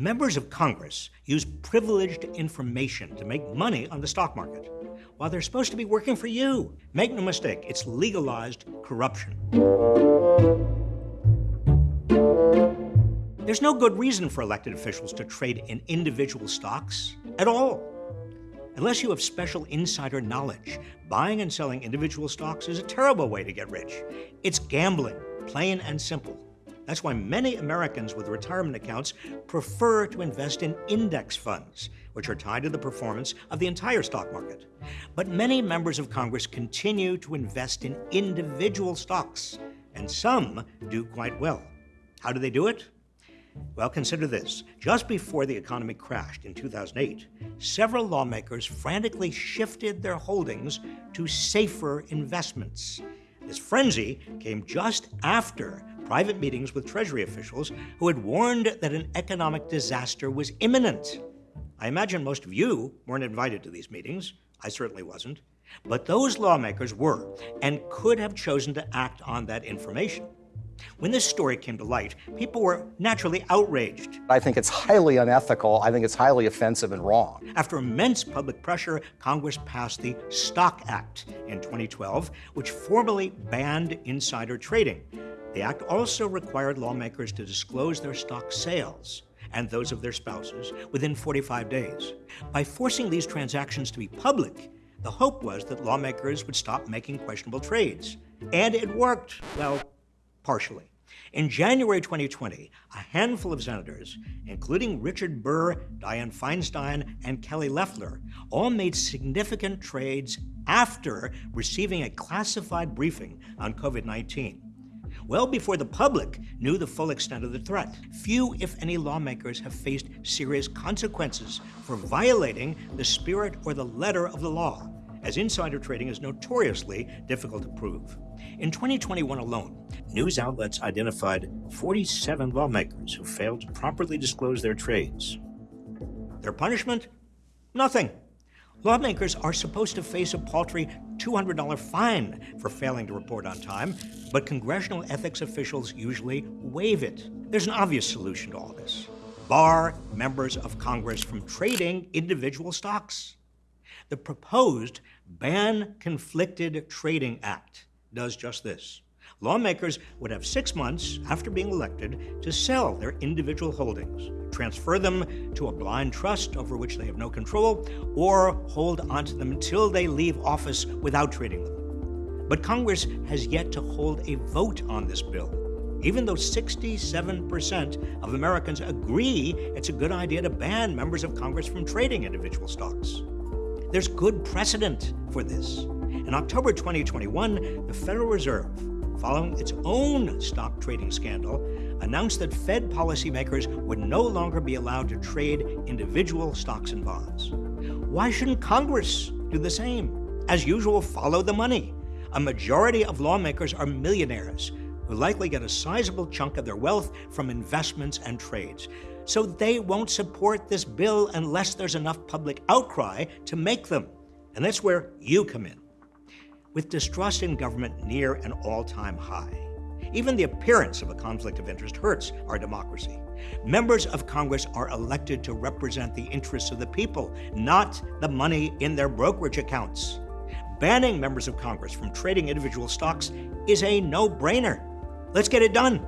Members of Congress use privileged information to make money on the stock market while they're supposed to be working for you. Make no mistake, it's legalized corruption. There's no good reason for elected officials to trade in individual stocks at all. Unless you have special insider knowledge, buying and selling individual stocks is a terrible way to get rich. It's gambling, plain and simple. That's why many Americans with retirement accounts prefer to invest in index funds, which are tied to the performance of the entire stock market. But many members of Congress continue to invest in individual stocks, and some do quite well. How do they do it? Well, consider this. Just before the economy crashed in 2008, several lawmakers frantically shifted their holdings to safer investments. This frenzy came just after private meetings with Treasury officials who had warned that an economic disaster was imminent. I imagine most of you weren't invited to these meetings. I certainly wasn't. But those lawmakers were and could have chosen to act on that information. When this story came to light, people were naturally outraged. I think it's highly unethical. I think it's highly offensive and wrong. After immense public pressure, Congress passed the Stock Act in 2012, which formally banned insider trading. The act also required lawmakers to disclose their stock sales and those of their spouses within 45 days. By forcing these transactions to be public, the hope was that lawmakers would stop making questionable trades. And it worked, well, partially. In January 2020, a handful of senators, including Richard Burr, Dianne Feinstein, and Kelly Loeffler, all made significant trades after receiving a classified briefing on COVID 19. Well before the public knew the full extent of the threat. Few, if any, lawmakers have faced serious consequences for violating the spirit or the letter of the law as insider trading is notoriously difficult to prove. In 2021 alone, news outlets identified 47 lawmakers who failed to properly disclose their trades. Their punishment? Nothing. Lawmakers are supposed to face a paltry $200 fine for failing to report on time, but congressional ethics officials usually waive it. There's an obvious solution to all this bar members of Congress from trading individual stocks. The proposed Ban Conflicted Trading Act does just this. Lawmakers would have six months after being elected to sell their individual holdings, transfer them to a blind trust over which they have no control, or hold onto them until they leave office without trading them. But Congress has yet to hold a vote on this bill, even though 67% of Americans agree it's a good idea to ban members of Congress from trading individual stocks. There's good precedent for this. In October 2021, the Federal Reserve, following its own stock trading scandal, announced that Fed policymakers would no longer be allowed to trade individual stocks and bonds. Why shouldn't Congress do the same? As usual, follow the money. A majority of lawmakers are millionaires who likely get a sizable chunk of their wealth from investments and trades so they won't support this bill unless there's enough public outcry to make them. And that's where you come in. With distrust in government near an all time high, even the appearance of a conflict of interest hurts our democracy. Members of Congress are elected to represent the interests of the people, not the money in their brokerage accounts. Banning members of Congress from trading individual stocks is a no brainer. Let's get it done.